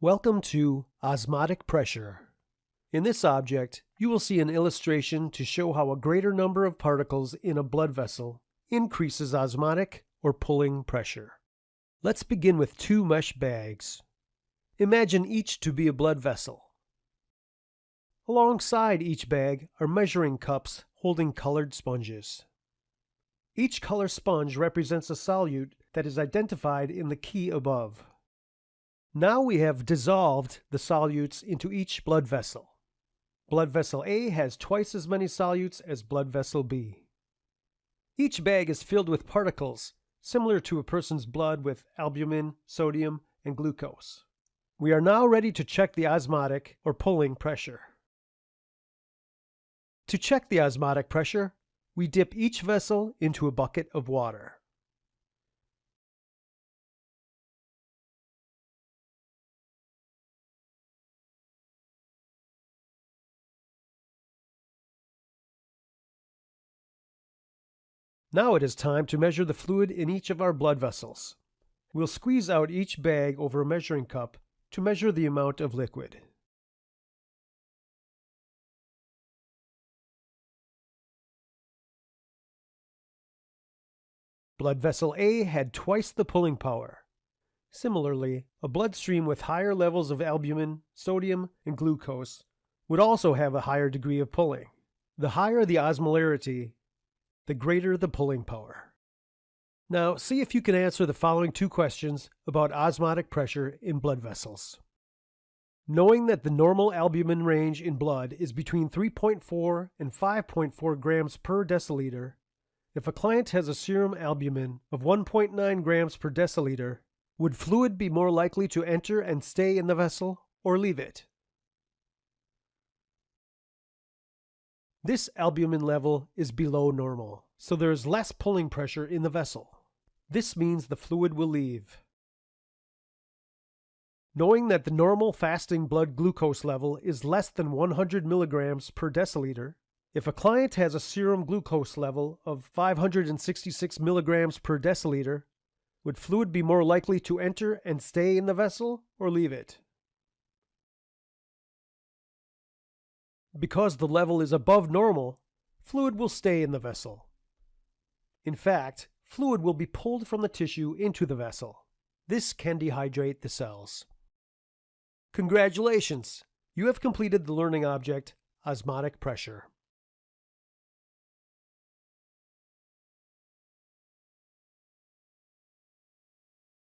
Welcome to osmotic pressure. In this object, you will see an illustration to show how a greater number of particles in a blood vessel increases osmotic or pulling pressure. Let's begin with two mesh bags. Imagine each to be a blood vessel. Alongside each bag are measuring cups holding colored sponges. Each color sponge represents a solute that is identified in the key above. Now we have dissolved the solutes into each blood vessel. Blood vessel A has twice as many solutes as blood vessel B. Each bag is filled with particles, similar to a person's blood with albumin, sodium, and glucose. We are now ready to check the osmotic or pulling pressure. To check the osmotic pressure, we dip each vessel into a bucket of water. Now it is time to measure the fluid in each of our blood vessels. We'll squeeze out each bag over a measuring cup to measure the amount of liquid. Blood vessel A had twice the pulling power. Similarly, a bloodstream with higher levels of albumin, sodium, and glucose would also have a higher degree of pulling. The higher the osmolarity, the greater the pulling power. Now, see if you can answer the following two questions about osmotic pressure in blood vessels. Knowing that the normal albumin range in blood is between 3.4 and 5.4 grams per deciliter, if a client has a serum albumin of 1.9 grams per deciliter, would fluid be more likely to enter and stay in the vessel or leave it? This albumin level is below normal, so there is less pulling pressure in the vessel. This means the fluid will leave. Knowing that the normal fasting blood glucose level is less than 100 milligrams per deciliter, if a client has a serum glucose level of 566 milligrams per deciliter, would fluid be more likely to enter and stay in the vessel or leave it? Because the level is above normal, fluid will stay in the vessel. In fact, fluid will be pulled from the tissue into the vessel. This can dehydrate the cells. Congratulations! You have completed the learning object, osmotic pressure.